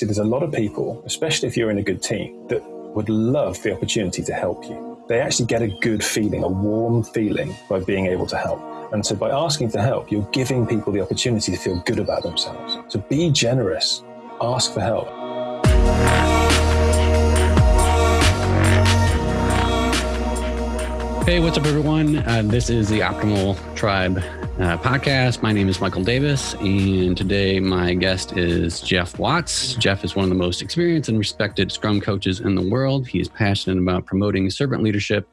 See, there's a lot of people, especially if you're in a good team, that would love the opportunity to help you. They actually get a good feeling, a warm feeling by being able to help. And so by asking for help, you're giving people the opportunity to feel good about themselves. So be generous, ask for help. Hey, what's up, everyone? Uh, this is the Optimal Tribe uh, podcast. My name is Michael Davis, and today my guest is Geoff Watts. Geoff is one of the most experienced and respected Scrum coaches in the world. He is passionate about promoting servant leadership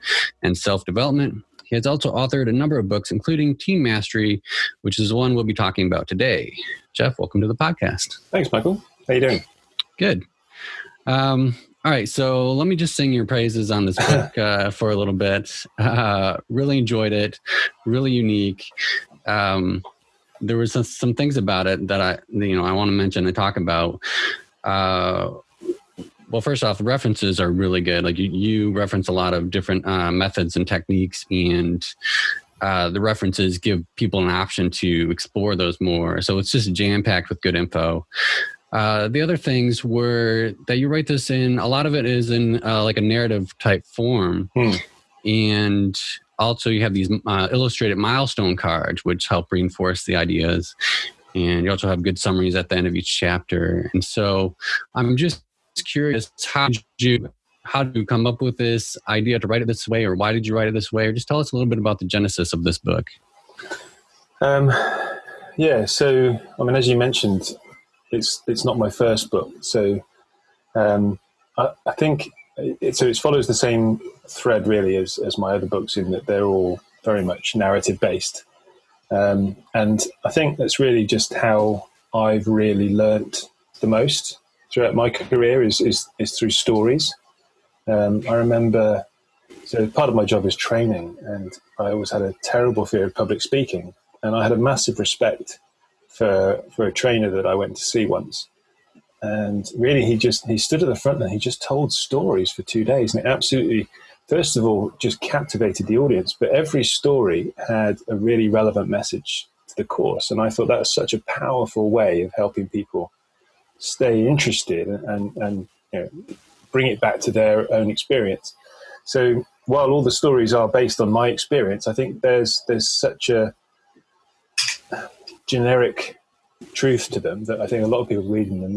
and self development. He has also authored a number of books, including Team Mastery, which is the one we'll be talking about today. Geoff, welcome to the podcast. Thanks, Michael. How you doing? Good. Um, all right, so let me just sing your praises on this book uh, for a little bit. Uh, really enjoyed it, really unique um, there was some, some, things about it that I, you know, I want to mention and talk about. Uh, well, first off, the references are really good. Like you, you reference a lot of different uh, methods and techniques, and uh, the references give people an option to explore those more. So it's just jam packed with good info. Uh, the other things were that you write this in. A lot of it is in uh, like a narrative type form, hmm. and also you have these uh, illustrated milestone cards which help reinforce the ideas and you also have good summaries at the end of each chapter and so i'm just curious how did you how did you come up with this idea to write it this way or why did you write it this way or just tell us a little bit about the genesis of this book um, yeah so i mean as you mentioned it's it's not my first book so um, I, I think it, so it follows the same thread really as, as my other books in that they're all very much narrative based. Um, and I think that's really just how I've really learnt the most throughout my career is, is, is through stories. Um, I remember, so part of my job is training, and I always had a terrible fear of public speaking. And I had a massive respect for, for a trainer that I went to see once. And really he just he stood at the front and he just told stories for two days. And it absolutely first of all just captivated the audience. But every story had a really relevant message to the course. And i thought that was such a powerful way of helping people stay interested and and you know, bring it back to their own experience. So while all the stories are based on my experience i think there's there's such a generic truth to them that i think a lot of people reading them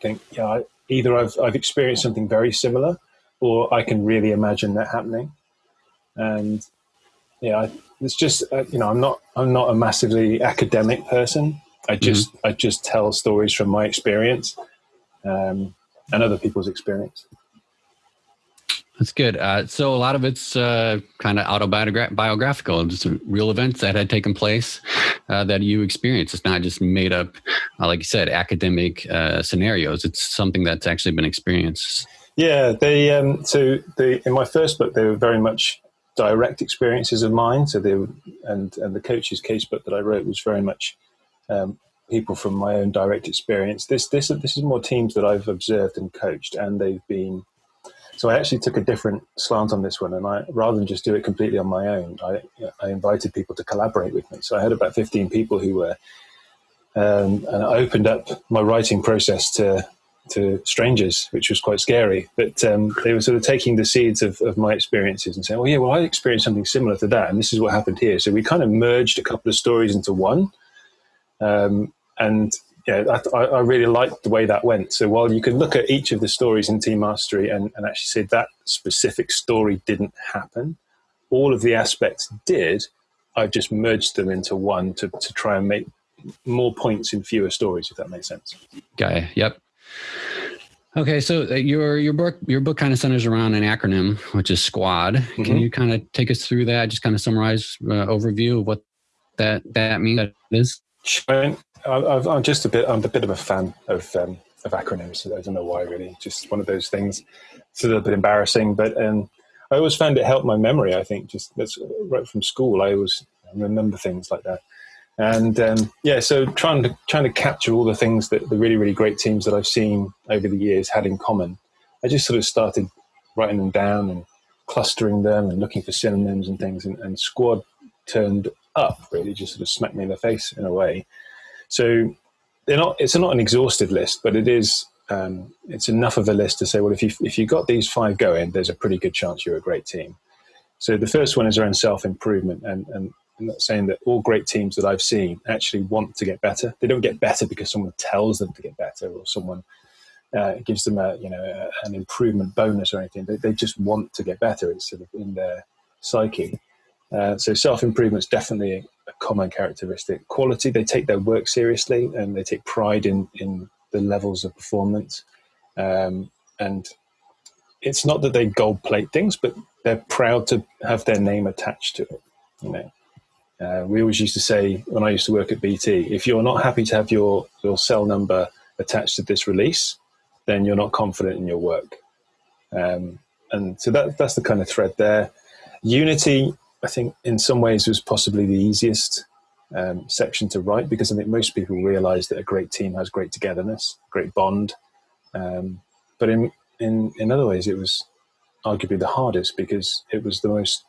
think, yeah, either I've, I've experienced something very similar or I can really imagine that happening. And yeah, I, it's just, uh, you know, I'm not, I'm not a massively academic person. I mm-hmm. just, mm-hmm. I just tell stories from my experience um, and other people's experience. That's good. Uh, so a lot of it's uh, kind of autobiographical, just real events that had taken place uh, that you experienced. It's not just made up, uh, like you said, academic uh, scenarios. It's something that's actually been experienced. Yeah, they. Um, so the in my first book, they were very much direct experiences of mine. So they were, and and the coach's case book that I wrote was very much um, people from my own direct experience. This this this is more teams that I've observed and coached, and they've been so I actually took a different slant on this one, and I rather than just do it completely on my own, I, I invited people to collaborate with me. So I had about fifteen people who were, um, and I opened up my writing process to to strangers, which was quite scary. But um, they were sort of taking the seeds of, of my experiences and saying, "Well, yeah, well, I experienced something similar to that, and this is what happened here." So we kind of merged a couple of stories into one, um, and yeah, I, I, really liked the way that went. So while you can look at each of the stories in Team Mastery and, and actually say that specific story didn't happen, all of the aspects did. I've just merged them into one to, to try and make more points in fewer stories, if that makes sense. Okay. Yep. Okay, so uh, your your book your book kind of centers around an acronym, which is SQUAD. Mm-hmm. Can you kind of take us through that? Just kind of summarize uh, overview of what that that means. That is. Sure. I, am just a bit. I'm a bit of a fan of um, of acronyms. I don't know why, really. Just one of those things. It's a little bit embarrassing, but um, I always found it helped my memory. I think just that's right from school. I always remember things like that. And um, yeah, so trying to trying to capture all the things that the really really great teams that I've seen over the years had in common. I just sort of started writing them down and clustering them and looking for synonyms and things. And, and squad turned up really just sort of smacked me in the face in a way. So they're not. It's not an exhaustive list, but it is. Um, it's enough of a list to say, well, if you if you got these five going, there's a pretty good chance you're a great team. So the first one is around self improvement, and, and I'm not saying that all great teams that I've seen actually want to get better. They don't get better because someone tells them to get better or someone uh, gives them a you know a, an improvement bonus or anything. They, they just want to get better. It's sort of in their psyche. Uh, so self improvement is definitely a, common characteristic. Quality, they take their work seriously and they take pride in in the levels of performance. Um, and it's not that they gold plate things, but they're proud to have their name attached to it. You know, uh, we always used to say when I used to work at BT, if you're not happy to have your, your cell number attached to this release, then you're not confident in your work. Um, and so that, that's the kind of thread there. Unity, I think, in some ways it was possibly the easiest um, section to write because I think most people realize that a great team has great togetherness, great bond. Um, but in, in, in other ways, it was arguably the hardest because it was the most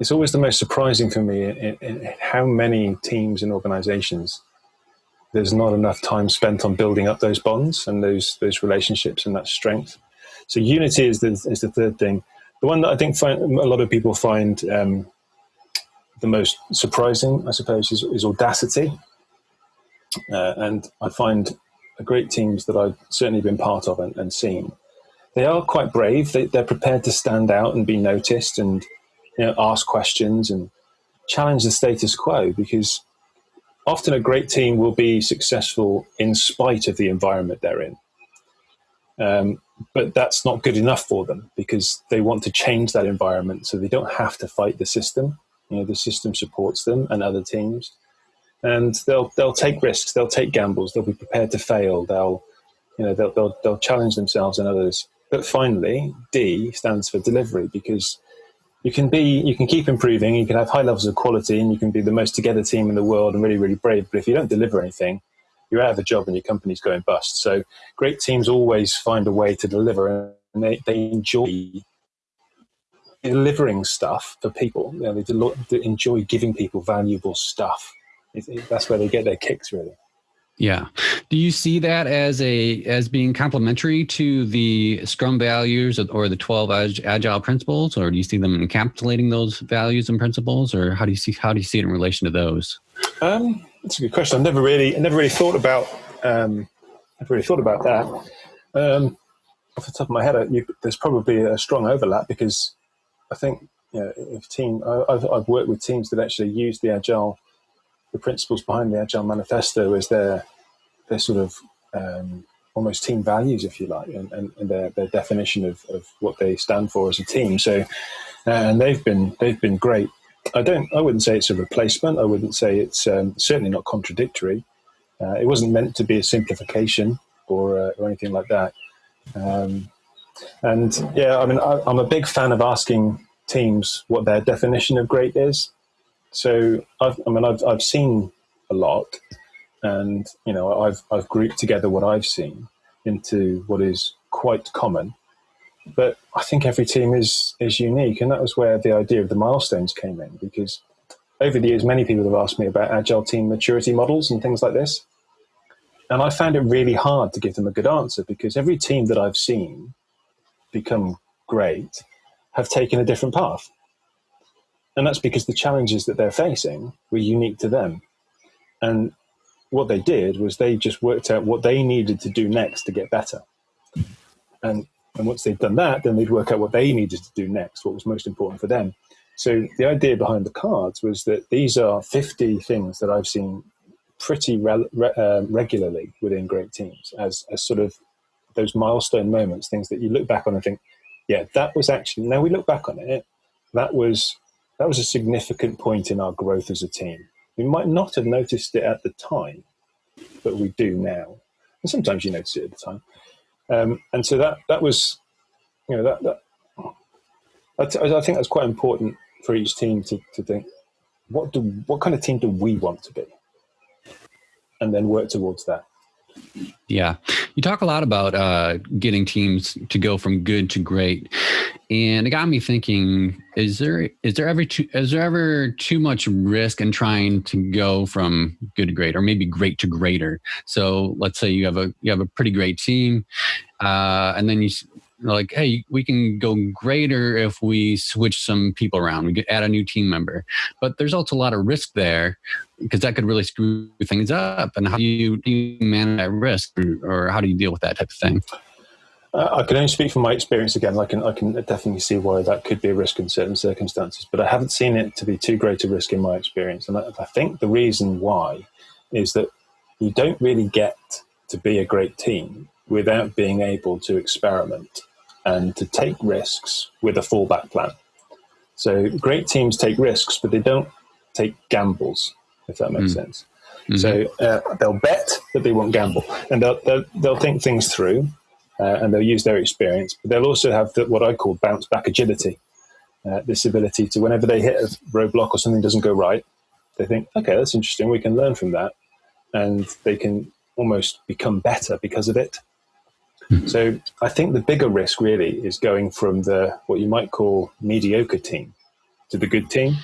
it's always the most surprising for me in, in how many teams and organizations there's not enough time spent on building up those bonds and those those relationships and that strength. So unity is the is the third thing. The one that I think find, a lot of people find um, the most surprising, I suppose, is, is audacity. Uh, and I find great teams that I've certainly been part of and, and seen. They are quite brave. They, they're prepared to stand out and be noticed and you know, ask questions and challenge the status quo because often a great team will be successful in spite of the environment they're in. Um, but that's not good enough for them because they want to change that environment so they don't have to fight the system. You know, the system supports them and other teams, and they'll they'll take risks, they'll take gambles, they'll be prepared to fail, they'll you know they'll they'll, they'll challenge themselves and others. But finally, D stands for delivery because you can be you can keep improving you can have high levels of quality and you can be the most together team in the world and really really brave but if you don't deliver anything you're out of a job and your company's going bust so great teams always find a way to deliver and they, they enjoy delivering stuff for people you know, they, they enjoy giving people valuable stuff it, it, that's where they get their kicks really yeah. Do you see that as a as being complementary to the Scrum values or the 12 agile principles or do you see them encapsulating those values and principles or how do you see how do you see it in relation to those? Um, that's a good question. I've never really I never really thought about um, I've really thought about that. Um, off the top of my head, you, there's probably a strong overlap because I think you know, if team I, I've, I've worked with teams that actually use the agile the principles behind the Agile Manifesto as their their sort of um, almost team values, if you like, and, and, and their, their definition of, of what they stand for as a team. So, uh, and they've been they've been great. I don't. I wouldn't say it's a replacement. I wouldn't say it's um, certainly not contradictory. Uh, it wasn't meant to be a simplification or uh, or anything like that. Um, and yeah, I mean, I, I'm a big fan of asking teams what their definition of great is. So I've, I mean, I've, I've seen a lot, and you know, I've I've grouped together what I've seen into what is quite common. But I think every team is is unique, and that was where the idea of the milestones came in. Because over the years, many people have asked me about agile team maturity models and things like this, and I found it really hard to give them a good answer because every team that I've seen become great have taken a different path. And that's because the challenges that they're facing were unique to them. And what they did was they just worked out what they needed to do next to get better. And, and once they'd done that, then they'd work out what they needed to do next, what was most important for them. So the idea behind the cards was that these are 50 things that I've seen pretty re uh, regularly within great teams as, as sort of those milestone moments, things that you look back on and think, yeah, that was actually, now we look back on it, that was that was a significant point in our growth as a team. We might not have noticed it at the time, but we do now. And sometimes you notice it at the time. Um, and so that that was, you know, that, that I, think that's quite important for each team to, to think, what do what kind of team do we want to be, and then work towards that. Yeah. You talk a lot about uh, getting teams to go from good to great. And it got me thinking, is there is there ever too is there ever too much risk in trying to go from good to great or maybe great to greater? So let's say you have a you have a pretty great team, uh, and then you like, hey, we can go greater if we switch some people around. We add a new team member, but there's also a lot of risk there because that could really screw things up. And how do you, manage that risk, or, how do you deal with that type of thing? Uh, I can only speak from my experience again. I can I can definitely see why that could be a risk in certain circumstances, but I haven't seen it to be too great a risk in my experience. And I think the reason why is that you don't really get to be a great team without being able to experiment and to take risks with a fallback plan. So great teams take risks, but they don't take gambles, if that makes mm. sense. Mm-hmm. So uh, they'll bet, but they won't gamble, and they'll they'll, they'll think things through, uh, and they'll use their experience. But they'll also have the, what I call bounce back agility, uh, this ability to whenever they hit a roadblock or something doesn't go right, they think, okay, that's interesting. We can learn from that, and they can almost become better because of it. Mm-hmm. So I think the bigger risk really is going from the what you might call mediocre team to the good team.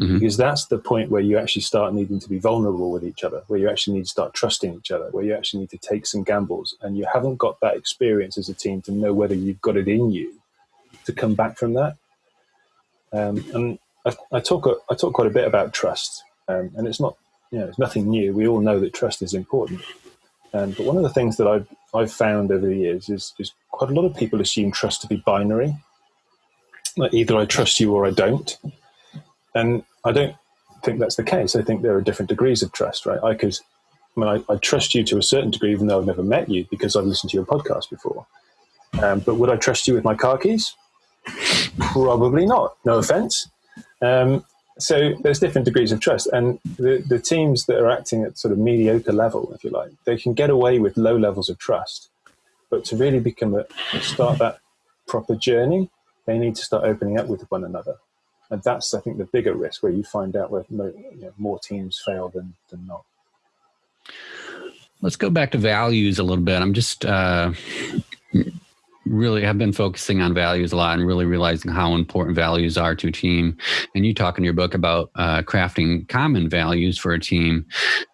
Mm-hmm. Because that's the point where you actually start needing to be vulnerable with each other, where you actually need to start trusting each other, where you actually need to take some gambles. And you haven't got that experience as a team to know whether you've got it in you to come back from that. Um, and I, I, talk I talk quite a bit about trust, um, and it's not you know it's nothing new. We all know that trust is important. Um, but one of the things that I've I've found over the years is, is quite a lot of people assume trust to be binary. Like either I trust you or I don't. And I don't think that's the case. I think there are different degrees of trust, right? I could, I mean, I, I trust you to a certain degree, even though I've never met you because I've listened to your podcast before. Um, but would I trust you with my car keys? Probably not. No offense. Um, so there's different degrees of trust, and the, the teams that are acting at sort of mediocre level, if you like, they can get away with low levels of trust. But to really become a start that proper journey, they need to start opening up with one another, and that's I think the bigger risk where you find out where you know, more teams fail than than not. Let's go back to values a little bit. I'm just uh, really have been focusing on values a lot and really realizing how important values are to a team. And you talk in your book about uh, crafting common values for a team.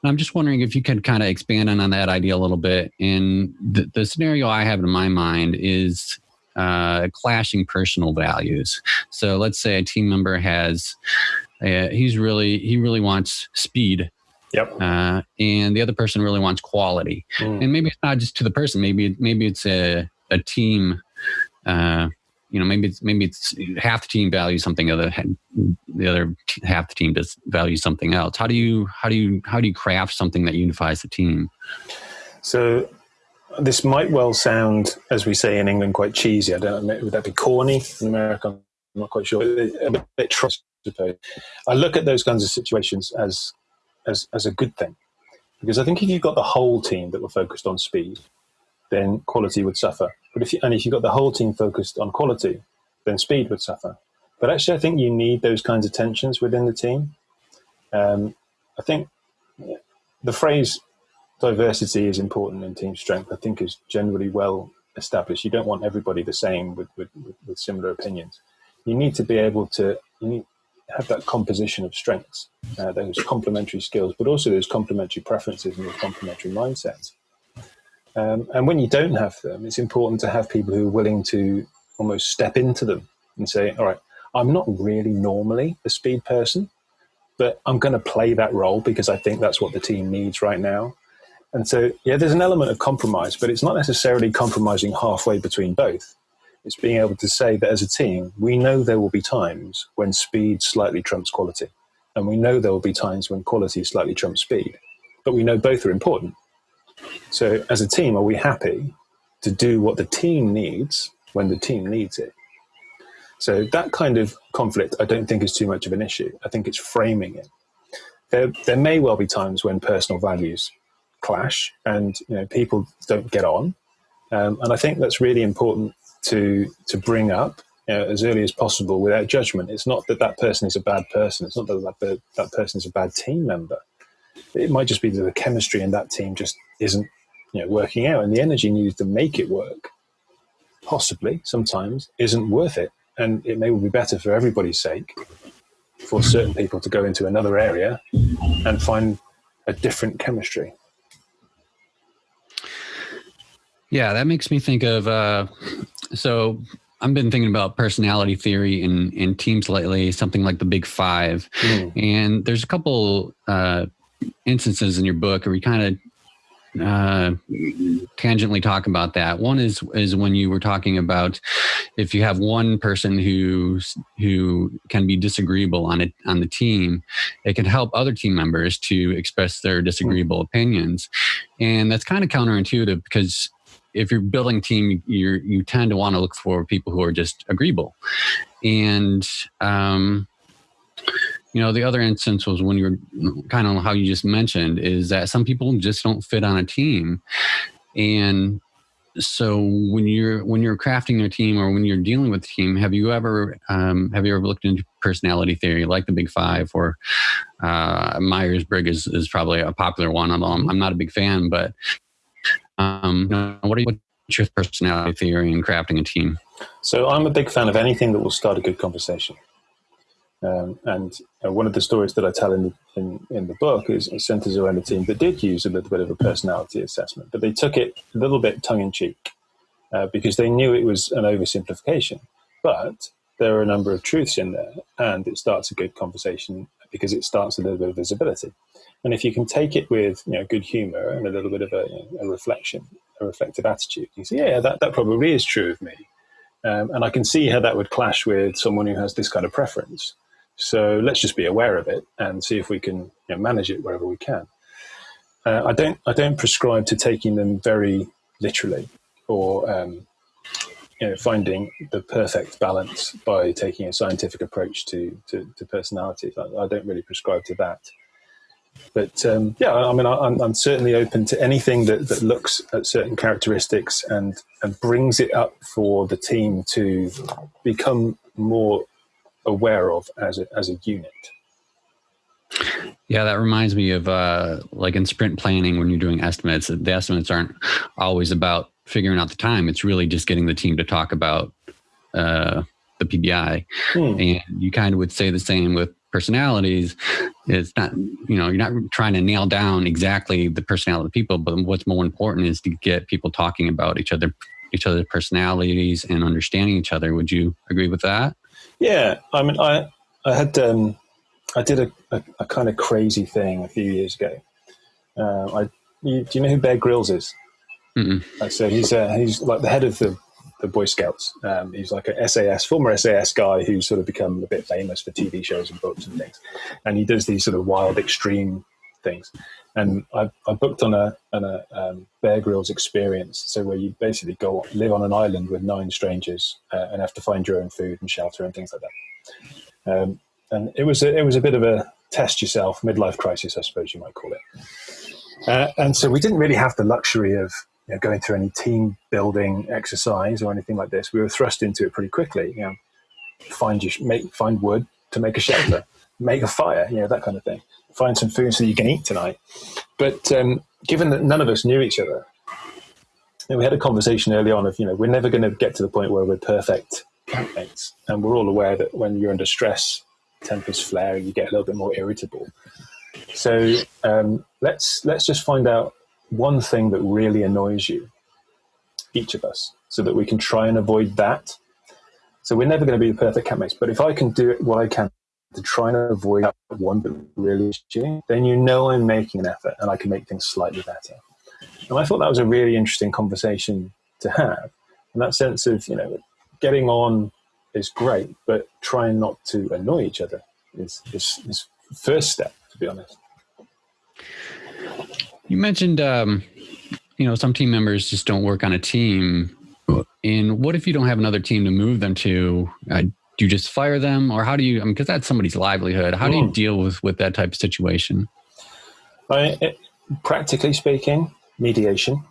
And I'm just wondering if you could kind of expand on, on that idea a little bit. And the, the scenario I have in my mind is uh, clashing personal values. So let's say a team member has, uh, he's really, he really wants speed Yep. Uh, and the other person really wants quality. Mm. And maybe it's not just to the person. Maybe maybe it's a a team uh, you know maybe it's maybe it's half the team values something other the other half the team does value something else. How do you how do you how do you craft something that unifies the team? So this might well sound as we say in england quite cheesy. I don't know would that be corny in america? I'm not quite sure. A bit trust i look at those kinds of situations as as as a good thing. Because i think if you've got the whole team that were focused on speed then quality would suffer. But if you, and if you've got the whole team focused on quality, then speed would suffer. But actually, I think you need those kinds of tensions within the team. Um, I think the phrase diversity is important in team strength, I think is generally well established. You don't want everybody the same with, with, with similar opinions. You need to be able to you need have that composition of strengths, uh, those complementary skills, but also those complementary preferences and those complementary mindsets. Um, and when you don't have them, it's important to have people who are willing to almost step into them and say, all right, I'm not really normally a speed person, but I'm going to play that role because I think that's what the team needs right now. And so, yeah, there's an element of compromise, but it's not necessarily compromising halfway between both. It's being able to say that as a team, we know there will be times when speed slightly trumps quality. And we know there will be times when quality slightly trumps speed. But we know both are important. So, as a team, are we happy to do what the team needs when the team needs it? So, that kind of conflict, I don't think is too much of an issue. I think it's framing it. There, there may well be times when personal values clash and you know, people don't get on. Um, and I think that's really important to, to bring up you know, as early as possible without judgment. It's not that that person is a bad person. It's not that that, that person is a bad team member. It might just be that the chemistry in that team just isn't you know, working out, and the energy needed to make it work, possibly sometimes isn't worth it, and it may well be better for everybody's sake for certain people to go into another area and find a different chemistry. Yeah, that makes me think of uh, so I've been thinking about personality theory in, in teams lately, something like the Big Five. Mm. And there's a couple uh, instances in your book where you kind of uh, tangentially talk about that. One is is when you were talking about if you have one person who's who can be disagreeable on it on the team, it can help other team members to express their disagreeable opinions, and that's kind of counterintuitive because if you're building team, you you tend to want to look for people who are just agreeable. And um, you know, the other instance was when you were kind of how you just mentioned is that some people just don't fit on a team, and so when you're when you're crafting your team or when you're dealing with a team, have you ever um, have you ever looked into personality theory like the Big Five or uh, Myers Briggs is, is probably a popular one, although I'm, I'm not a big fan, but um, what are you, what's your personality theory in crafting a team? So I'm a big fan of anything that will start a good conversation. Um, and uh, one of the stories that I tell in the, in, in the book is it centers around a team that did use a little bit of a personality assessment, but they took it a little bit tongue in cheek uh, because they knew it was an oversimplification. But there are a number of truths in there, and it starts a good conversation because it starts a little bit of visibility. And if you can take it with you know good humor and a little bit of a, a reflection, a reflective attitude, you say, yeah, that, that probably is true of me. Um, and I can see how that would clash with someone who has this kind of preference. So let's just be aware of it and see if we can you know, manage it wherever we can. Uh, I don't I don't prescribe to taking them very literally or um, you know, finding the perfect balance by taking a scientific approach to to, to personalities. I, I, don't really prescribe to that. But um, yeah, I mean, I, am I'm certainly open to anything that, that looks at certain characteristics and and brings it up for the team to become more aware of as a, as a unit. Yeah, that reminds me of uh, like in sprint planning when you're doing estimates. The estimates aren't always about figuring out the time. It's really just getting the team to talk about uh, the PBI. Hmm. And you kind of would say the same with personalities. It's not, you know, you're not trying to nail down exactly the personality of people, but what's more important is to get people talking about each other, each other's personalities and understanding each other. Would you agree with that? Yeah. I mean, I, I had, um, I did a, a, a kind of crazy thing a few years ago. Uh, I, you, do you know who Bear Grylls is? Mm-mm. So he's uh, he's like the head of the, the Boy Scouts. Um, he's like a SAS former SAS guy who's sort of become a bit famous for TV shows and books and things, and he does these sort of wild, extreme things. And I, I booked on a, on a um, Bear Grylls experience, so where you basically go live on an island with nine strangers uh, and have to find your own food and shelter and things like that. Um, and it was a, it was a bit of a test yourself midlife crisis, I suppose you might call it. Uh, and so we didn't really have the luxury of you know, going through any team building exercise or anything like this. We were thrust into it pretty quickly. You know, find your make find wood to make a shelter, make a fire, you know that kind of thing. Find some food so you can eat tonight. But um, given that none of us knew each other, know, we had a conversation early on of you know we're never going to get to the point where we're perfect campmates, and we're all aware that when you're under stress, tempers flare, and you get a little bit more irritable. So um, let's let's just find out one thing that really annoys you, each of us, so that we can try and avoid that. So we're never going to be the perfect campmates, but if I can do it, what I can to try and avoid that one that really is you, then you know I'm making an effort and I can make things slightly better. And I thought that was a really interesting conversation to have. And that sense of, you know, getting on is great, but trying not to annoy each other is, is, is first step, to be honest. You mentioned, um, you know, some team members just don't work on a team. And what if you don't have another team to move them to? Uh, do you just fire them, or how do you? I mean, because that's somebody's livelihood. How do you deal with with that type of situation? I, it, practically speaking, mediation.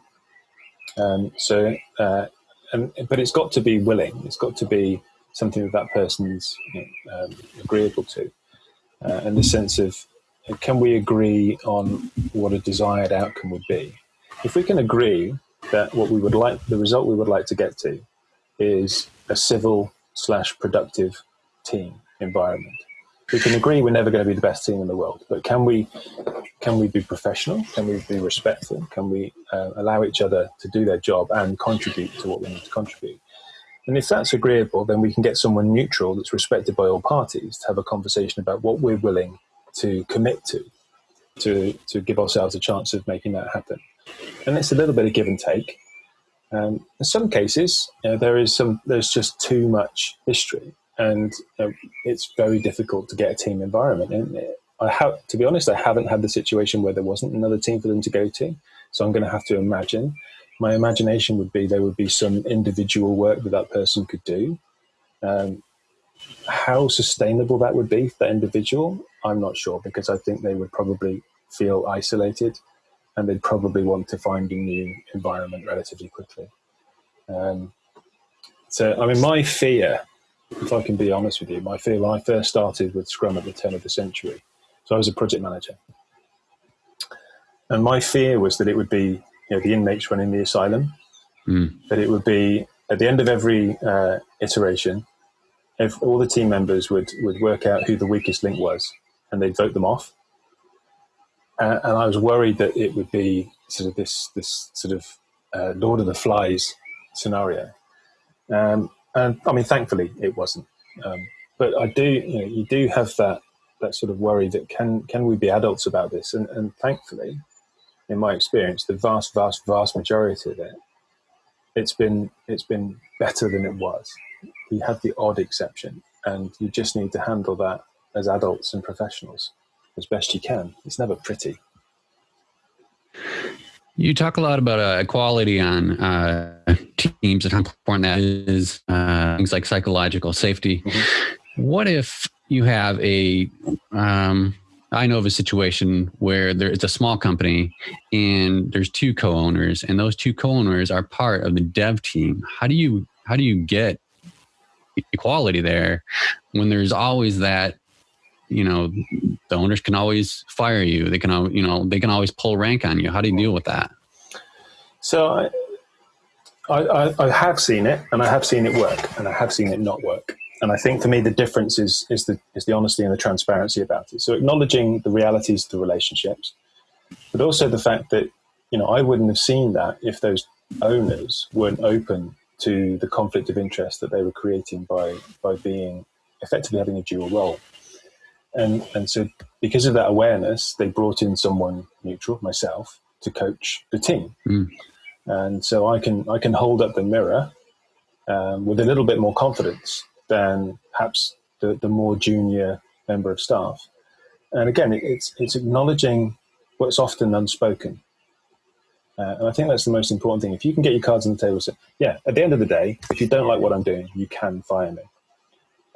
Um, so, uh, um, but it's got to be willing. It's got to be something that that person's you know, um, agreeable to, uh, in the sense of can we agree on what a desired outcome would be? if we can agree that what we would like, the result we would like to get to, is a civil slash productive team environment. We can agree we're never going to be the best team in the world, but can we can we be professional? Can we be respectful? Can we uh, allow each other to do their job and contribute to what we need to contribute? And if that's agreeable, then we can get someone neutral that's respected by all parties to have a conversation about what we're willing to commit to, to, to give ourselves a chance of making that happen. And it's a little bit of give and take. Um, in some cases, there is some, there's just too much history, and know, it's very difficult to get a team environment. And I have, to be honest, I haven't had the situation where there wasn't another team for them to go to. So I'm going to have to imagine. My imagination would be there would be some individual work that that person could do. Um, how sustainable that would be for that individual, I'm not sure because I think they would probably feel isolated and they'd probably want to find a new environment relatively quickly. Um, so, I mean, my fear, if I can be honest with you, my fear when I first started with Scrum at the turn of the century, so I was a project manager. And my fear was that it would be you know, the inmates running the asylum, mm. that it would be at the end of every uh, iteration, if all the team members would, would work out who the weakest link was and they'd vote them off uh, and I was worried that it would be sort of this this sort of uh, Lord of the Flies scenario. Um, and I mean, thankfully, it wasn't. Um, but I do, you know, you do have that that sort of worry that can can we be adults about this? And, and thankfully, in my experience, the vast, vast, vast majority of it, it's been it's been better than it was. We have the odd exception, and you just need to handle that as adults and professionals as best you can. It's never pretty. You talk a lot about uh, equality on uh, teams and how important that is. Uh, things like psychological safety. Mm-hmm. What if you have a? Um, I know of a situation where there, it's a small company and there's two co-owners, and those two co-owners are part of the dev team. How do you how do you get equality there when there's always that you know the owners can always fire you. They can you know they can always pull rank on you. How do you deal with that? So I, I, I have seen it and i have seen it work and i have seen it not work. And i think for me the difference is is the is the honesty and the transparency about it. So acknowledging the realities of the relationships but also the fact that you know i wouldn't have seen that if those owners weren't open to the conflict of interest that they were creating by by being effectively having a dual role and and so because of that awareness, they brought in someone neutral, myself, to coach the team. Mm. And so I can I can hold up the mirror um, with a little bit more confidence than perhaps the, the more junior member of staff. And again, it, it's it's acknowledging what's often unspoken. Uh, and I think that's the most important thing. If you can get your cards on the table, say, yeah, at the end of the day, if you don't like what I'm doing, you can fire me.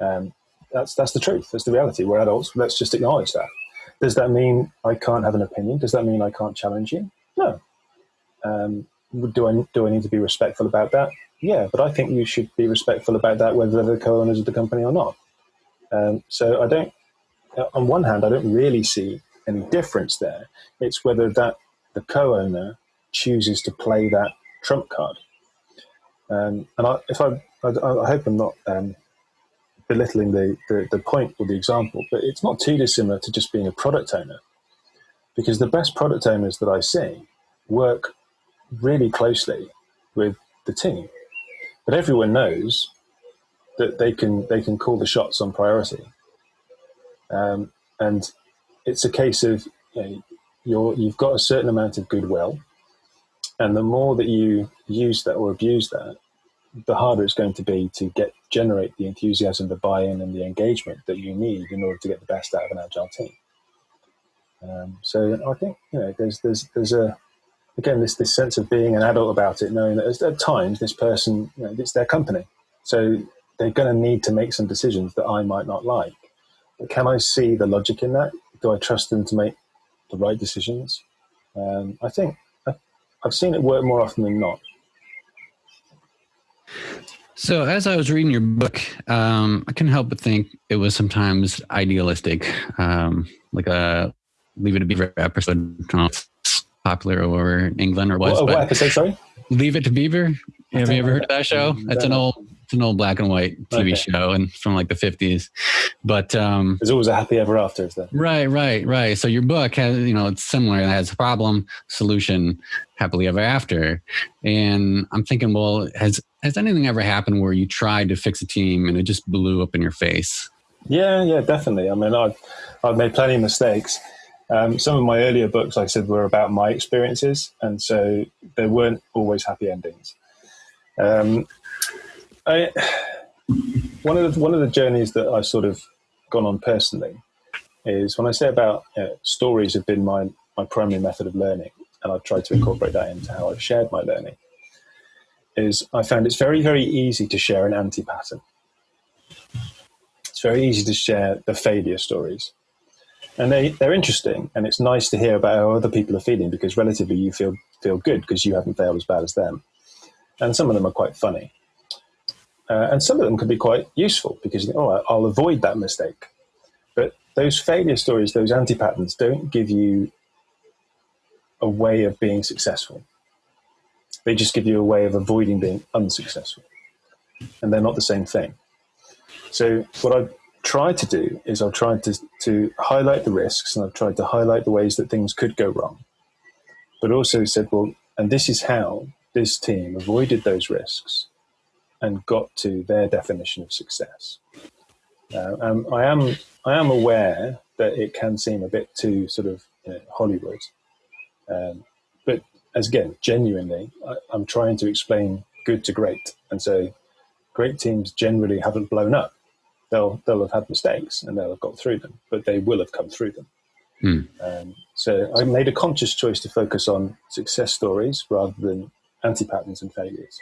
Um, that's that's the truth. That's the reality. We're adults. Let's just acknowledge that. Does that mean I can't have an opinion? Does that mean I can't challenge you? No. Um, do I do I need to be respectful about that? Yeah, but I think you should be respectful about that, whether they're the co-owners of the company or not. Um, so I don't. On one hand, I don't really see any difference there. It's whether that the co-owner chooses to play that trump card. Um, and I, if I, I, I, hope I'm not um, belittling the, the, the point or the example, but it's not too dissimilar to just being a product owner. Because the best product owners that I see work really closely with the team. But everyone knows that they can they can call the shots on priority. Um, and it's a case of you know, you're, you've got a certain amount of goodwill, and the more that you use that or abuse that, the harder it's going to be to get generate the enthusiasm, the buy-in, and the engagement that you need in order to get the best out of an agile team. Um, so I think you know there's there's there's a again this this sense of being an adult about it, knowing that at times this person you know, it's their company, so they're going to need to make some decisions that I might not like. But can I see the logic in that? Do I trust them to make the right decisions? Um, I think I've seen it work more often than not. So, as I was reading your book, um, I couldn't help but think it was sometimes idealistic, um, like a Leave It to Beaver episode. popular over in England or was. What, what episode? Sorry. Leave It to Beaver. Have you ever heard of that show? That's an old it's an old black and white TV okay. show and from like the 50s. But um, there's always a happy ever after, is there? Right, right, right. So your book has, you know, it's similar. It has a problem, solution, happily ever after. And I'm thinking, well, has has anything ever happened where you tried to fix a team and it just blew up in your face? Yeah, yeah, definitely. I mean, I've I've made plenty of mistakes. Um, some of my earlier books, like I said, were about my experiences, and so there weren't always happy endings. Um, I, one of the one of the journeys that I've sort of gone on personally is when I say about you know, stories have been my my primary method of learning, and I've tried to incorporate that into how I've shared my learning. Is I found it's very very easy to share an anti pattern. It's very easy to share the failure stories, and they they're interesting, and it's nice to hear about how other people are feeling because relatively you feel feel good because you haven't failed as bad as them, and some of them are quite funny. Uh, and some of them can be quite useful because you oh, I'll avoid that mistake. But those failure stories, those anti patterns, don't give you a way of being successful. They just give you a way of avoiding being unsuccessful. And they're not the same thing. So, what I've tried to do is I've tried to, to highlight the risks and I've tried to highlight the ways that things could go wrong. But also said, well, and this is how this team avoided those risks and got to their definition of success. Uh, um, I am I am aware that it can seem a bit too sort of you know, Hollywood, um, but as again, genuinely, I, I'm trying to explain good to great, and so great teams generally haven't blown up. They'll they'll have had mistakes and they'll have got through them, but they will have come through them. Hmm. Um, so I made a conscious choice to focus on success stories rather than anti patterns and failures.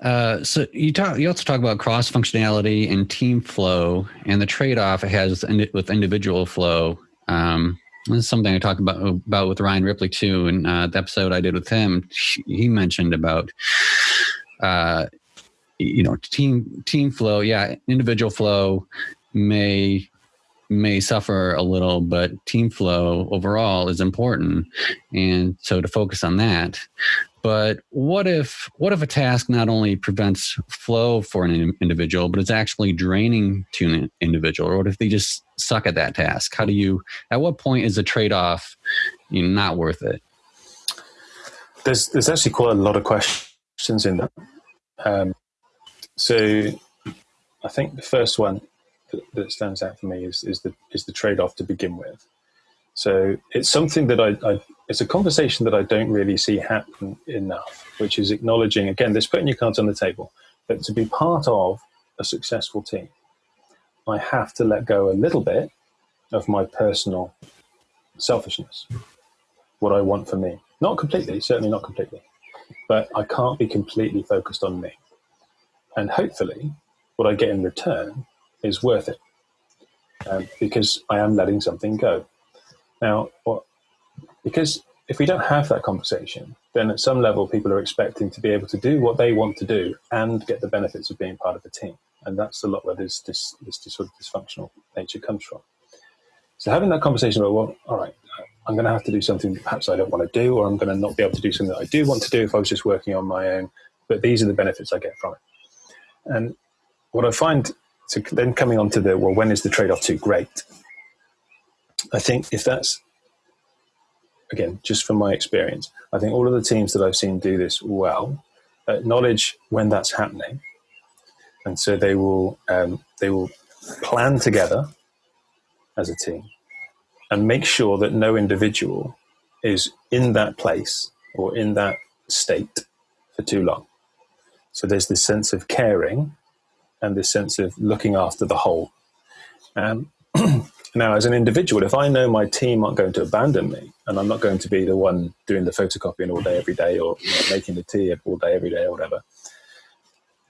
Uh, so you talk. You also talk about cross functionality and team flow, and the trade off it has with individual flow. Um, this is something I talked about about with Ryan Ripley too. In uh, the episode I did with him, he mentioned about uh, you know team team flow. Yeah, individual flow may may suffer a little, but team flow overall is important, and so to focus on that. But what if what if a task not only prevents flow for an individual, but it's actually draining to an individual? Or what if they just suck at that task? How do you? At what point is the trade off you know, not worth it? There's there's actually quite a lot of questions in that. Um, so I think the first one that, that, stands out for me is, is the is the trade off to begin with. So it's something that I, I, it's a conversation that I don't really see happen enough, which is acknowledging again, this putting your cards on the table, that to be part of a successful team, I have to let go a little bit of my personal selfishness, what I want for me. Not completely, certainly not completely, but I can't be completely focused on me. And hopefully, what I get in return is worth it um, because I am letting something go. Now, what, because if we don't have that conversation, then at some level people are expecting to be able to do what they want to do and get the benefits of being part of a team. And that's a lot where this, this, this, sort of dysfunctional nature comes from. So having that conversation about, well, all right, I'm going to have to do something that perhaps I don't want to do, or I'm going to not be able to do something that I do want to do if I was just working on my own. But these are the benefits I get from it. And what I find, so then coming on to the, well, when is the trade off too great? I think if that's again just from my experience, I think all of the teams that I've seen do this well acknowledge when that's happening, and so they will um, they will plan together as a team and make sure that no individual is in that place or in that state for too long. So there's this sense of caring and this sense of looking after the whole. Um, Now, as an individual, if I know my team aren't going to abandon me and I'm not going to be the one doing the photocopying all day, every day, or you know, making the tea all day, every day, or whatever,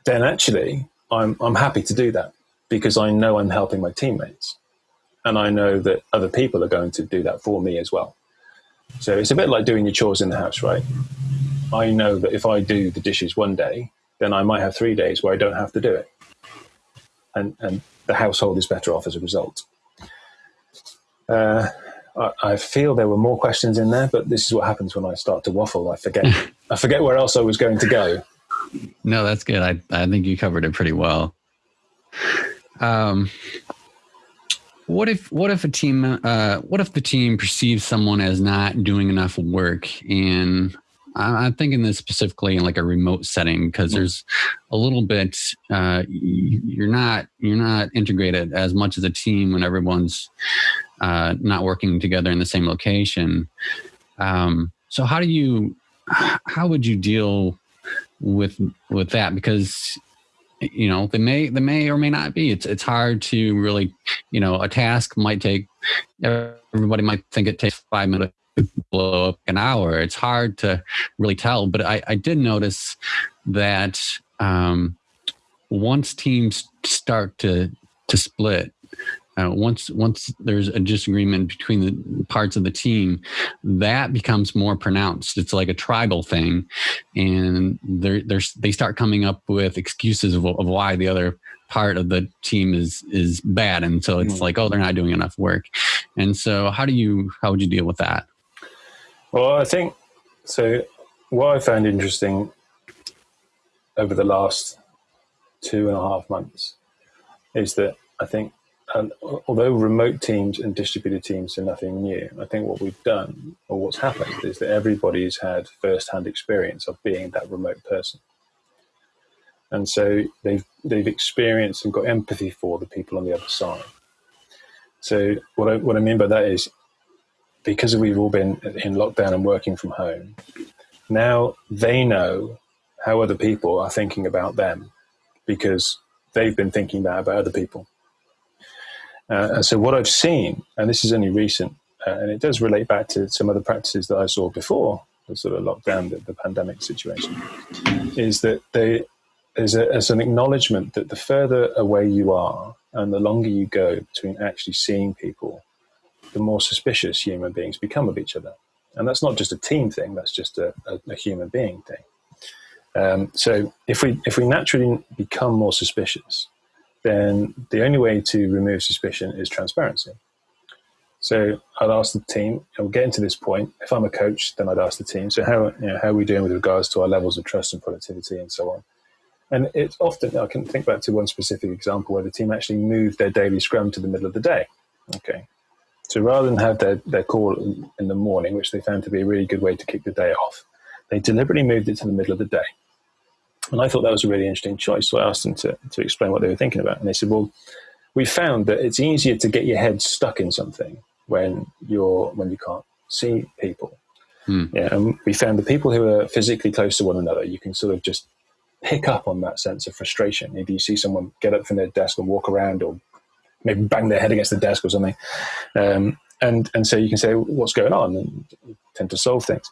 then actually I'm, I'm happy to do that because I know I'm helping my teammates. And I know that other people are going to do that for me as well. So it's a bit like doing your chores in the house, right? I know that if I do the dishes one day, then I might have three days where I don't have to do it. And, and the household is better off as a result. Uh, I, I, feel there were more questions in there, but this is what happens when I start to waffle. I forget. I forget where else I was going to go. No, that's good. I I think you covered it pretty well. Um, what if what if a team uh, what if the team perceives someone as not doing enough work and I'm thinking this specifically in like a remote setting because there's a little bit uh, you're not you're not integrated as much as a team when everyone's uh, not working together in the same location. Um, so how do you how would you deal with with that? Because you know they may they may or may not be. It's it's hard to really you know a task might take everybody might think it takes five minutes blow up an hour. It's hard to really tell, but I, I did notice that um, once teams start to to split, uh, once once there's a disagreement between the parts of the team, that becomes more pronounced. It's like a tribal thing, and they they start coming up with excuses of, of why the other part of the team is is bad, and so it's mm. like, oh, they're not doing enough work. And so, how do you how would you deal with that? Well, I think so. What I found interesting over the last two and a half months is that I think, um, although remote teams and distributed teams are nothing new, I think what we've done or what's happened is that everybody's had first-hand experience of being that remote person, and so they've they've experienced and got empathy for the people on the other side. So what I what I mean by that is because we've all been in lockdown and working from home, now they know how other people are thinking about them because they've been thinking that about other people. Uh, and so what I've seen, and this is only recent, uh, and it does relate back to some other practices that I saw before the sort of lockdown, the, the pandemic situation, is that they, there's, a, an acknowledgement that the further away you are and the longer you go between actually seeing people the more suspicious human beings become of each other. And that's not just a team thing, that's just a, a, a human being thing. Um, so if we, if we naturally become more suspicious, then the only way to remove suspicion is transparency. So I'd ask the team, and we'll get into this point. If I'm a coach, then I'd ask the team, so how, you know, how are we doing with regards to our levels of trust and productivity and so on? And it's often, I can think back to one specific example where the team actually moved their daily scrum to the middle of the day. Okay, so rather than have their, their call in the morning, which they found to be a really good way to kick the day off, they deliberately moved it to the middle of the day. And I thought that was a really interesting choice. So I asked them to, to explain what they were thinking about. And they said, well, we found that it's easier to get your head stuck in something when you're when you can't see people. Hmm. Yeah, and we found the people who are physically close to one another, you can sort of just pick up on that sense of frustration. Maybe you see someone get up from their desk and walk around or maybe bang their head against the desk or something. Um, and, and so you can say, what's going on? And tend to solve things.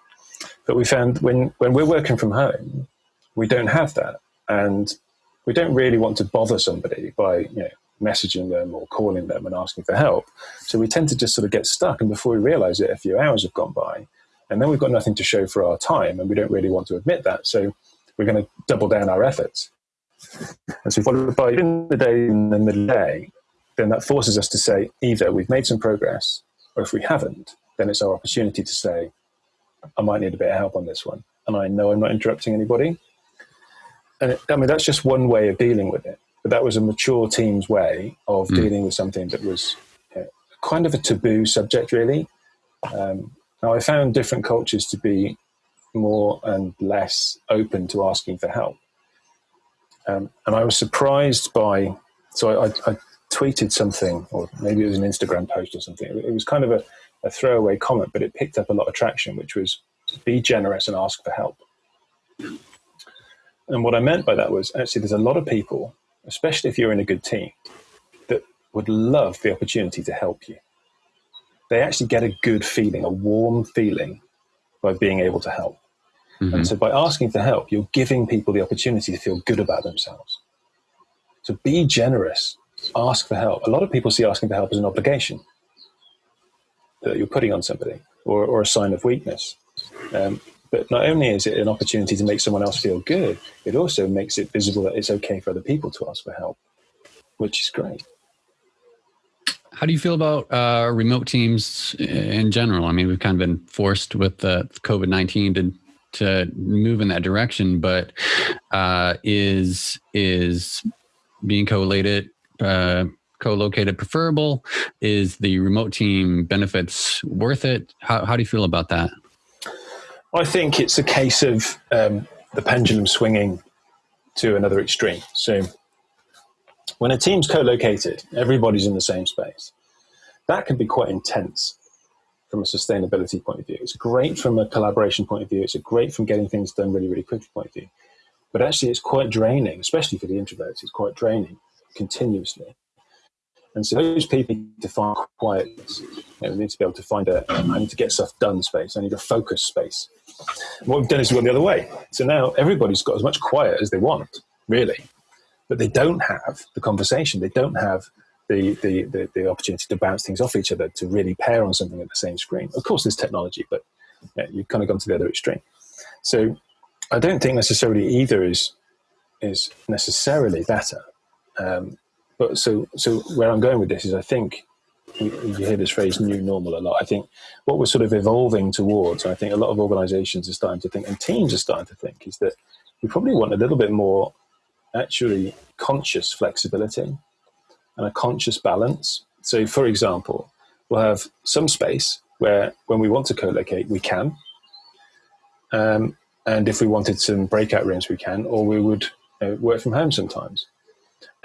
But we found when, when we're working from home, we don't have that. And we don't really want to bother somebody by, you know, messaging them or calling them and asking for help. So we tend to just sort of get stuck. And before we realize it, a few hours have gone by. And then we've got nothing to show for our time. And we don't really want to admit that. So we're going to double down our efforts. And so followed by in the day, in the middle the day, then that forces us to say either we've made some progress, or if we haven't, then it's our opportunity to say, I might need a bit of help on this one. And I know I'm not interrupting anybody. And it, I mean, that's just one way of dealing with it. But that was a mature team's way of mm. dealing with something that was you know, kind of a taboo subject, really. Um, now, I found different cultures to be more and less open to asking for help. Um, and I was surprised by, so I, I, tweeted something, or maybe it was an Instagram post or something. It was kind of a, a throwaway comment, but it picked up a lot of traction, which was be generous and ask for help. And what I meant by that was actually there's a lot of people, especially if you're in a good team, that would love the opportunity to help you. They actually get a good feeling, a warm feeling by being able to help. Mm -hmm. And so by asking for help, you're giving people the opportunity to feel good about themselves. So be generous ask for help. A lot of people see asking for help as an obligation that you're putting on somebody or, or a sign of weakness. Um, but not only is it an opportunity to make someone else feel good, it also makes it visible that it's okay for other people to ask for help, which is great. how do you feel about uh, remote teams in general? I mean, we've kind of been forced with uh, COVID nineteen to to move in that direction, but uh, is is being co-located uh, co-located preferable? Is the remote team benefits worth it? How, how do you feel about that? I think it's a case of um, the pendulum swinging to another extreme. So when a team's co-located, everybody's in the same space. That can be quite intense from a sustainability point of view. It's great from a collaboration point of view. It's great from getting things done really, really quickly point of view. But actually, it's quite draining, especially for the introverts. It's quite draining continuously. And so those people need to find quietness. You know, need to be able to find a, I need to get stuff done space. I need a focus space. What we've done is we've gone the other way. So now everybody's got as much quiet as they want, really. But they don't have the conversation. They don't have the, the, the, the, opportunity to bounce things off each other, to really pair on something at the same screen. Of course, there's technology, but yeah, you've kind of gone to the other extreme. So I don't think necessarily either is, is necessarily better. Um, but so, so where I'm going with this is I think you, hear this phrase new normal a lot. I think what we're sort of evolving towards, I think a lot of organizations are starting to think, and teams are starting to think, is that we probably want a little bit more actually conscious flexibility and a conscious balance. So, for example, we'll have some space where when we want to co-locate, we can. Um, and if we wanted some breakout rooms, we can, or we would uh, work from home sometimes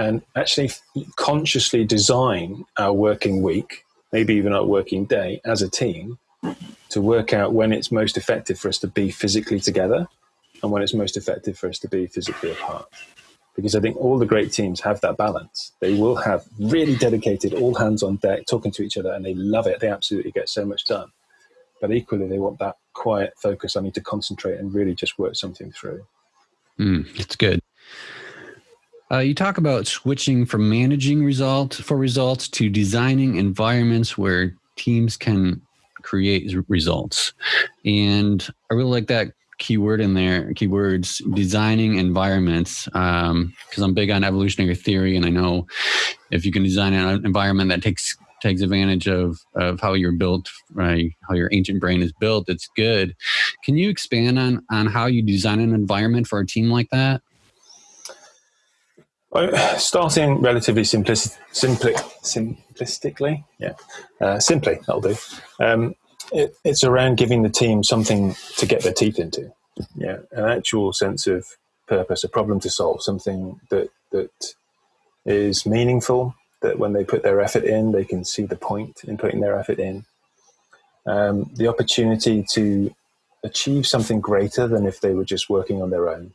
and actually consciously design our working week, maybe even our working day as a team to work out when it's most effective for us to be physically together and when it's most effective for us to be physically apart. Because I think all the great teams have that balance. They will have really dedicated, all hands on deck, talking to each other, and they love it. They absolutely get so much done. But equally, they want that quiet focus. I need to concentrate and really just work something through. Mm, it's good. Uh, you talk about switching from managing results for results to designing environments where teams can create results. And I really like that keyword in there, keywords, designing environments, because um, I'm big on evolutionary theory, and I know if you can design an environment that takes takes advantage of of how you're built, right, how your ancient brain is built, it's good. Can you expand on on how you design an environment for a team like that? Starting relatively simplistic, simpli simplistically, yeah, uh, simply that'll do. Um, it, it's around giving the team something to get their teeth into, yeah, an actual sense of purpose, a problem to solve, something that that is meaningful. That when they put their effort in, they can see the point in putting their effort in. Um, the opportunity to achieve something greater than if they were just working on their own.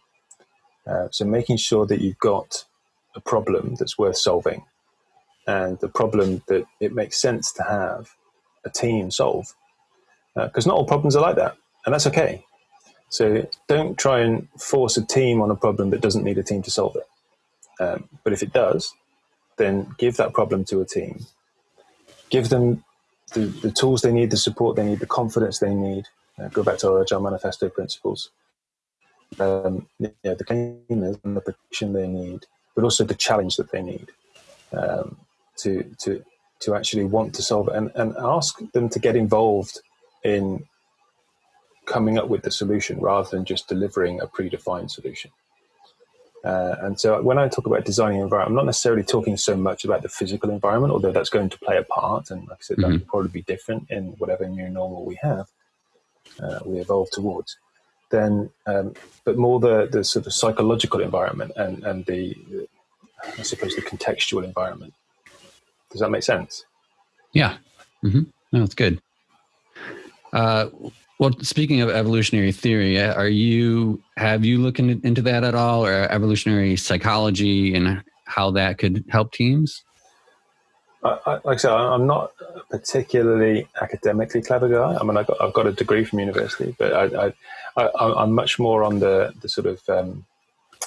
Uh, so making sure that you've got a problem that's worth solving and the problem that it makes sense to have a team solve. Because uh, not all problems are like that, and that's okay. So don't try and force a team on a problem that doesn't need a team to solve it. Um, but if it does, then give that problem to a team. Give them the, the tools they need, the support they need, the confidence they need. Uh, go back to our Agile Manifesto principles. Um, the cleaners and the protection they need but also the challenge that they need um, to to to actually want to solve it and, and ask them to get involved in coming up with the solution rather than just delivering a predefined solution. Uh, and so when I talk about designing environment, I'm not necessarily talking so much about the physical environment, although that's going to play a part. And like I said, mm -hmm. that mm-hmm. will probably be different in whatever new normal we have, uh, we evolve towards then um, but more the the sort of psychological environment and and the I suppose the contextual environment. Does that make sense? Yeah. Mm-hmm. No, it's good. Uh, well, speaking of evolutionary theory, uh, are you have you looked into that at all, or evolutionary psychology and how that could help teams? I, I, like I said, I'm not a particularly academically clever guy. I mean, I got, I've got a degree from university, but I, I, am much more on the, the sort of um,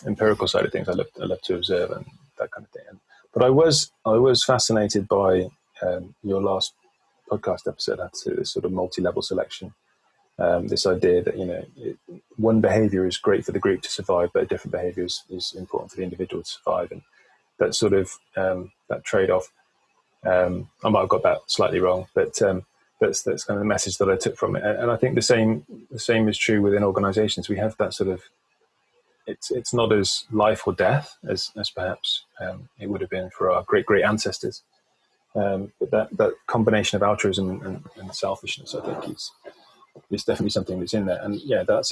empirical side of things. I love, I love to observe and that kind of thing. But I was I was fascinated by um, your last podcast episode. That's this sort of multi-level selection. Um, this idea that you know it, one behavior is great for the group to survive, but a different behavior is, is important for the individual to survive, and that sort of um, that trade-off Um, I might have got that slightly wrong, but um, that's that's kind of the message that I took from it. And I think the same the same is true within organisations. We have that sort of it's it's not as life or death as as perhaps um, it would have been for our great great ancestors. Um, but that that combination of altruism and, and, selfishness, I think, is is definitely something that's in there. And yeah, that's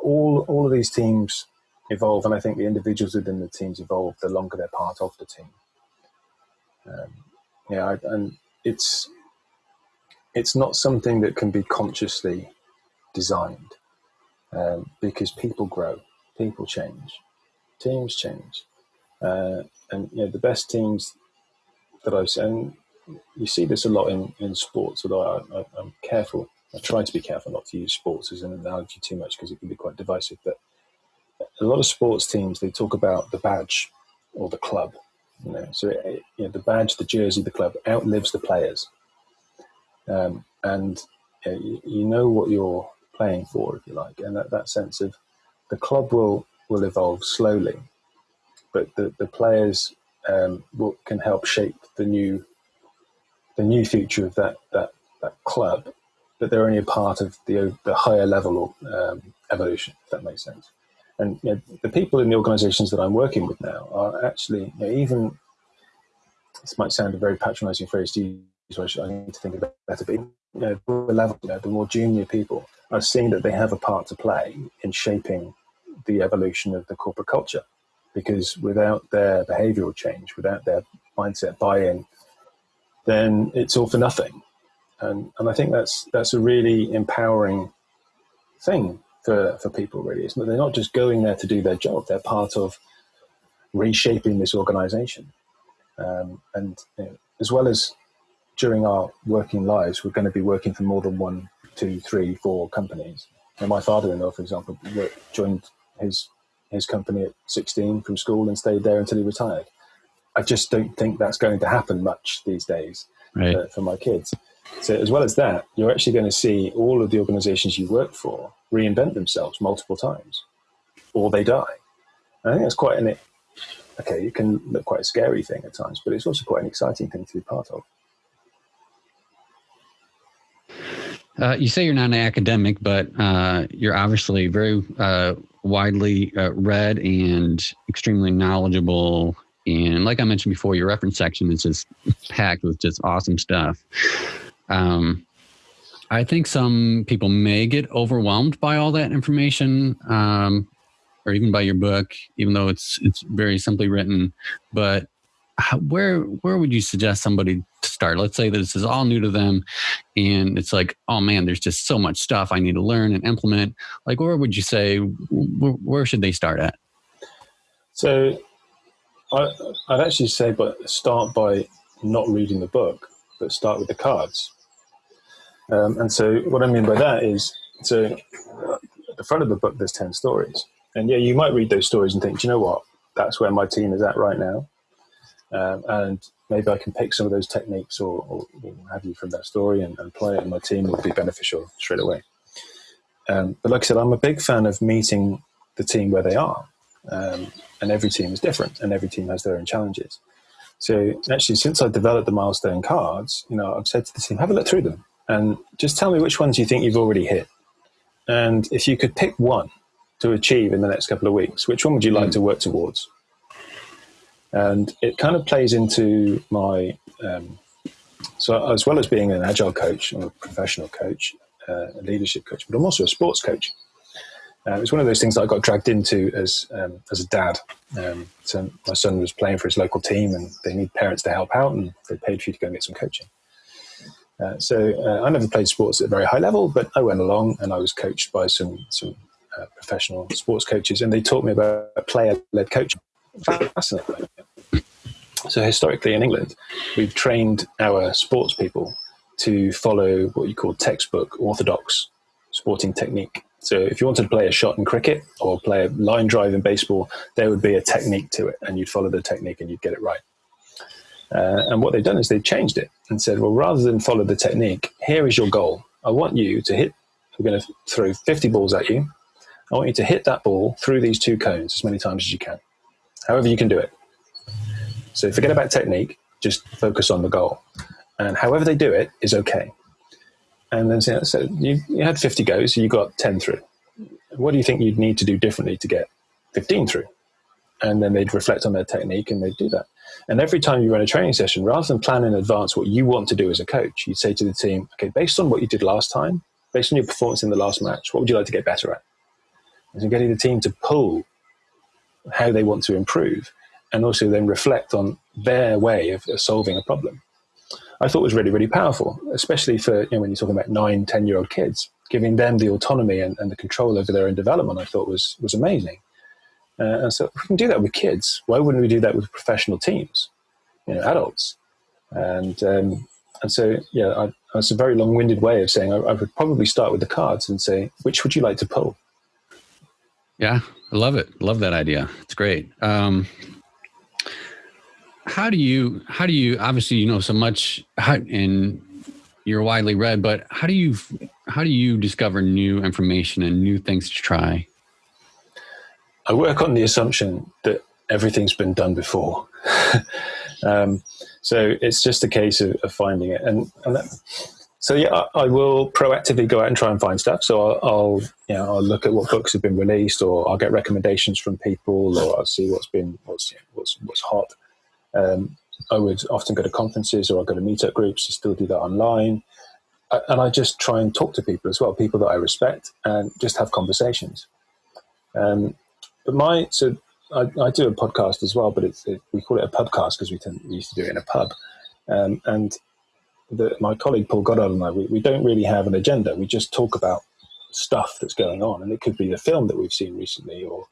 all all of these teams evolve, and I think the individuals within the teams evolve the longer they're part of the team. Um, yeah, I, and it's it's not something that can be consciously designed um, because people grow, people change, teams change, uh, and you know, the best teams that I've seen, you see this a lot in, in sports, although I, I'm careful. I try to be careful not to use sports as an analogy too much because it can be quite divisive. But a lot of sports teams they talk about the badge or the club. You know, so it, you know, the badge, the jersey, the club outlives the players um, and you, you, know what you're playing for, if you like, and that, that sense of the club will will evolve slowly, but the, the players um, will, can help shape the new the new future of that that, that club, but they're only a part of the the higher level of um, evolution, if that makes sense. And you know, the people in the organisations that I'm working with now are actually you know, even. This might sound a very patronising phrase to so I need to think about better. But you know, the level, you know, the more junior people are seeing that they have a part to play in shaping the evolution of the corporate culture, because without their behavioural change, without their mindset buy-in, then it's all for nothing. And and I think that's that's a really empowering thing for for people. Really, is they're not just going there to do their job; they're part of reshaping this organisation. Um, and you know, as well as during our working lives, we're going to be working for more than one, two, three, four companies. And my father-in-law, for example, joined his his company at 16 from school and stayed there until he retired. I just don't think that's going to happen much these days right. uh, for my kids. So, as well as that, you're actually going to see all of the organizations you work for reinvent themselves multiple times, or they die. And I think that's quite an okay. It can look quite a scary thing at times, but it's also quite an exciting thing to be part of. Uh, you say you're not an academic, but uh, you're obviously very uh, widely uh, read and extremely knowledgeable. And like I mentioned before, your reference section is just packed with just awesome stuff. Um, I think some people may get overwhelmed by all that information, um, or even by your book, even though it's it's very simply written. But how, where where would you suggest somebody to start? Let's say this is all new to them, and it's like, oh man, there's just so much stuff I need to learn and implement. Like, where would you say where, should they start at? So, I, I'd actually say, but start by not reading the book, but start with the cards. Um, and so, what I mean by that is, so at the front of the book, there's ten stories, and yeah, you might read those stories and think, you know what, that's where my team is at right now um, and maybe I can pick some of those techniques or, or have you from that story and, and play it in my team will be beneficial straight away. Um, but like I said, I'm a big fan of meeting the team where they are. Um, and every team is different and every team has their own challenges. So actually, since I developed the milestone cards, you know, I've said to the team, have a look through them and just tell me which ones you think you've already hit. And if you could pick one to achieve in the next couple of weeks, which one would you like mm. to work towards? And it kind of plays into my, um, so as well as being an agile coach, I'm a professional coach, uh, a leadership coach, but I'm also a sports coach. Uh, it's one of those things that I got dragged into as um, as a dad. Um, so my son was playing for his local team, and they need parents to help out, and they paid for you to go and get some coaching. Uh, so uh, I never played sports at a very high level, but I went along and I was coached by some some uh, professional sports coaches, and they taught me about player led coaching. Fascinating. So historically in England, we've trained our sports people to follow what you call textbook orthodox sporting technique. So if you wanted to play a shot in cricket or play a line drive in baseball, there would be a technique to it, and you'd follow the technique and you'd get it right. Uh, and what they've done is they've changed it and said, well, rather than follow the technique, here is your goal. I want you to hit. We're going to throw 50 balls at you. I want you to hit that ball through these two cones as many times as you can, however you can do it. So forget about technique, just focus on the goal. And however they do it is okay. And then so, so you, you had 50 goes, you got 10 through. What do you think you'd need to do differently to get 15 through? And then they'd reflect on their technique and they'd do that. And every time you run a training session, rather than plan in advance what you want to do as a coach, you'd say to the team, okay, based on what you did last time, based on your performance in the last match, what would you like to get better at? And so getting the team to pull how they want to improve and also then reflect on their way of, solving a problem. I thought was really, really powerful, especially for you know, when you're talking about nine, 10 year old kids, giving them the autonomy and, and the control over their own development, I thought was, was amazing. Uh, and so if we can do that with kids, why wouldn't we do that with professional teams, you know, adults? And, um, and so, yeah, I, that's a very long winded way of saying I, I would probably start with the cards and say, which would you like to pull? Yeah, I love it. Love that idea. It's great. Um, how do you, how do you, obviously, you know, so much and you're widely read, but how do you, how do you discover new information and new things to try? I work on the assumption that everything's been done before. um, so it's just a case of, of finding it. And, and that, so yeah, I, will proactively go out and try and find stuff. So I'll, I'll, you know, I'll look at what books have been released, or I'll get recommendations from people, or I'll see what's been what's what's what's hot. Um, I would often go to conferences, or I go to meetup groups. I still do that online, and I just try and talk to people as well, people that I respect, and just have conversations. Um, but my so I, I, do a podcast as well, but it's it, we call it a pubcast because we, we, used to do it in a pub. Um, and the, my colleague Paul Goddard and I, we, we don't really have an agenda. We just talk about stuff that's going on, and it could be the film that we've seen recently, or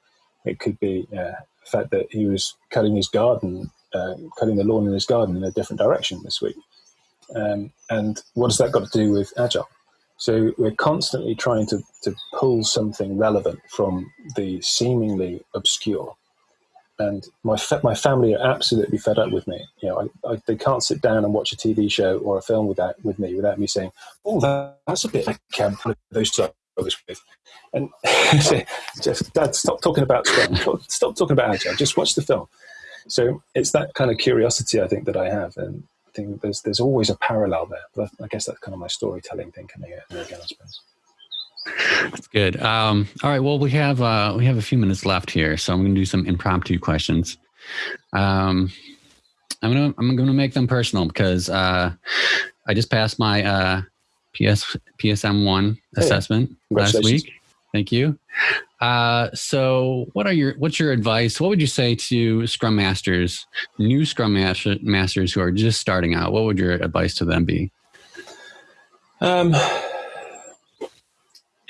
it could be uh, the fact that he was cutting his garden, uh, cutting the lawn in his garden in a different direction this week. Um, and what has that got to do with agile? So we're constantly trying to, to pull something relevant from the seemingly obscure. And my my family are absolutely fed up with me. You know, I, I, they can't sit down and watch a TV show or a film without with me without me saying, "Oh, that, that's a bit like um, those two I was with." And just Dad, stop talking about Scrum. Stop talking about agile. Just watch the film. So it's that kind of curiosity I think that I have, and I think there's there's always a parallel there. But I guess that's kind of my storytelling thing coming in again, I suppose. That's good. Um, all right. Well, we have uh, we have a few minutes left here, so I'm going to do some impromptu questions. Um, I'm gonna I'm gonna make them personal because uh, I just passed my uh, PS PSM one hey, assessment last week. Thank you. Uh, so, what are your what's your advice? What would you say to Scrum masters, new Scrum master, masters who are just starting out? What would your advice to them be? Um,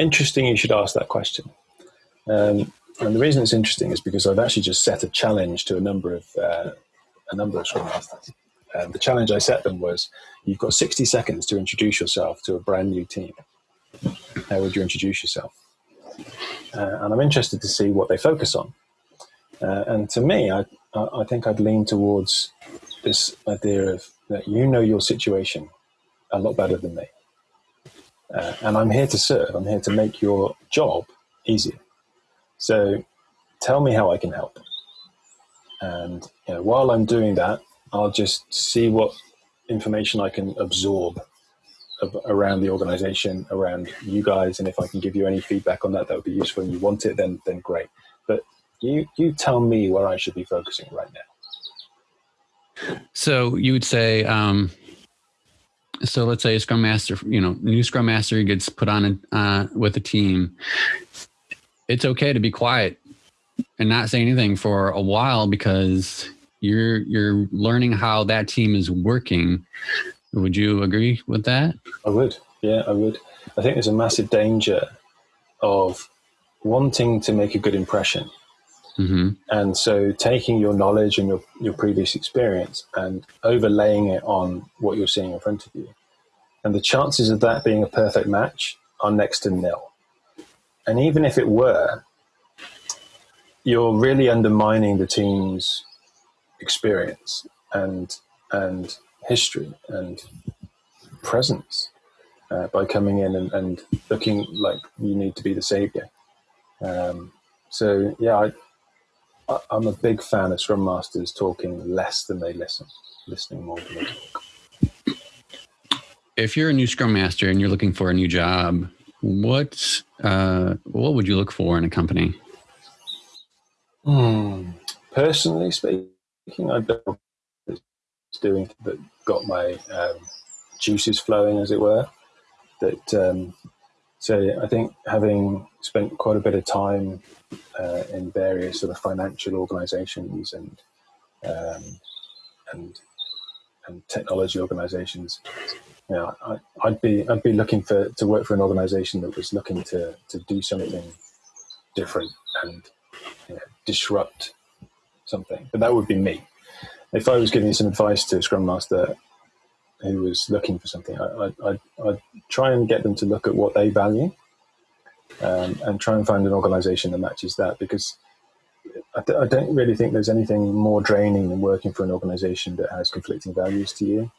interesting. You should ask that question. Um, and the reason it's interesting is because I've actually just set a challenge to a number of uh, a number of Scrum masters. The challenge I set them was: you've got 60 seconds to introduce yourself to a brand new team. How would you introduce yourself? uh, and I'm interested to see what they focus on. Uh, and to me, I, I think I'd lean towards this idea of that you know your situation a lot better than me. Uh, and I'm here to serve, I'm here to make your job easier. So tell me how I can help. And you know, while I'm doing that, I'll just see what information I can absorb around the organization, around you guys, and if I can give you any feedback on that, that would be useful. And you want it, then then great. But you you tell me where I should be focusing right now. So you would say, um, so let's say a Scrum Master, you know, new Scrum Master gets put on a, uh, with a team. It's okay to be quiet and not say anything for a while because you're you're learning how that team is working would you agree with that? I would. Yeah, I would. I think there's a massive danger of wanting to make a good impression. Mm-hmm. And so taking your knowledge and your, your previous experience and overlaying it on what you're seeing in front of you. And the chances of that being a perfect match are next to nil. And even if it were, you're really undermining the team's experience and and history and presence uh, by coming in and, and, looking like you need to be the savior. Um, so yeah, I, I, I'm a big fan of Scrum Masters talking less than they listen, listening more than they talk. If you're a new Scrum Master and you're looking for a new job, what uh, what would you look for in a company? Hmm. Personally speaking, I built doing that got my um, juices flowing, as it were. That um, so I think having spent quite a bit of time uh, in various sort of financial organisations and um, and and technology organisations, you know, I, would be I'd be looking for to work for an organisation that was looking to to do something different and you know, disrupt something. But that would be me. If I was giving some advice to a Scrum Master who was looking for something, I, I, I'd, try and get them to look at what they value um, and try and find an organization that matches that because I, I, don't really think there's anything more draining than working for an organization that has conflicting values to you.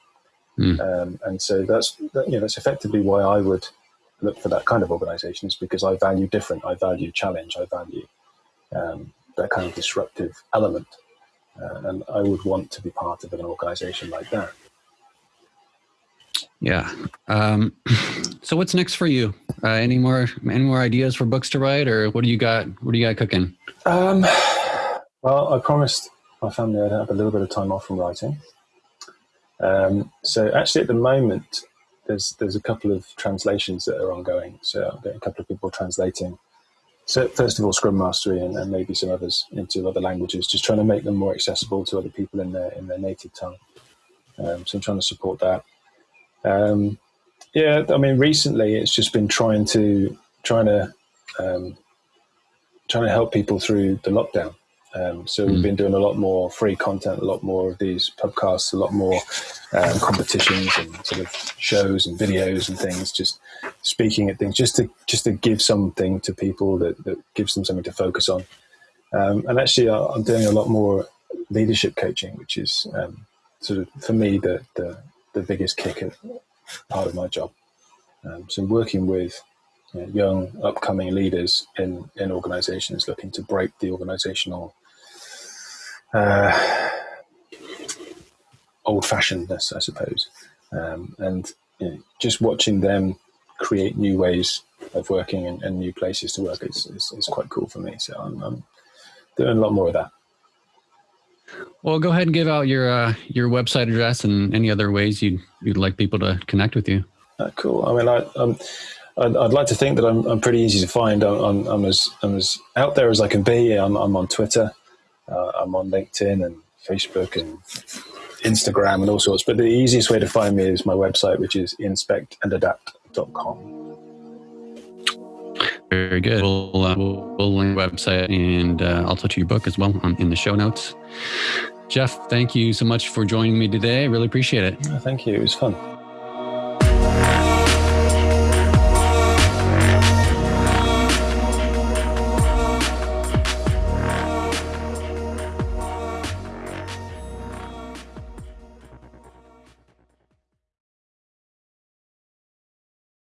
Mm. Um, and so that's, that, you know, that's effectively why I would look for that kind of organization is because I value different. I value challenge. I value um, that kind of disruptive element. Uh, and I would want to be part of an organization like that. Yeah. Um, so what's next for you? Uh, any more any more ideas for books to write, or what do you got? What do you got cooking? Um, well, I promised my family I'd have a little bit of time off from writing. Um, so actually, at the moment, there's there's a couple of translations that are ongoing. So I'm getting a couple of people translating. So first of all, Scrum Mastery and, and maybe some others into other languages, just trying to make them more accessible to other people in their in their native tongue. Um, so I'm trying to support that. Um, yeah, I mean, recently it's just been trying to trying to um, trying to help people through the lockdown. Um, so we've hmm. been doing a lot more free content, a lot more of these podcasts, a lot more um, competitions and sort of shows and videos and things. Just speaking at things, just to just to give something to people that, that gives them something to focus on. Um, and actually, I'm doing a lot more leadership coaching, which is um, sort of for me the the the biggest kick part of my job. Um, so working with you know, young upcoming leaders in, in organizations looking to break the organizational uh, old fashionedness, I suppose. Um, and you know, just watching them create new ways of working and, and new places to work is, is, is, quite cool for me. So I'm, I'm doing a lot more of that. Well, go ahead and give out your uh, your website address and any other ways you'd you'd like people to connect with you. Uh, cool. I mean, I, um, I'd, I'd, like to think that I'm, I'm pretty easy to find. I'm, I'm, I'm, as I'm as out there as I can be. I'm, I'm on Twitter. Uh, I'm on LinkedIn and Facebook and Instagram and all sorts. But the easiest way to find me is my website, which is inspectandadapt.com. Very good. We'll, uh, we'll, link the website and uh, also to your book as well on, in the show notes. Geoff, thank you so much for joining me today. I really appreciate it. Thank you. It was fun.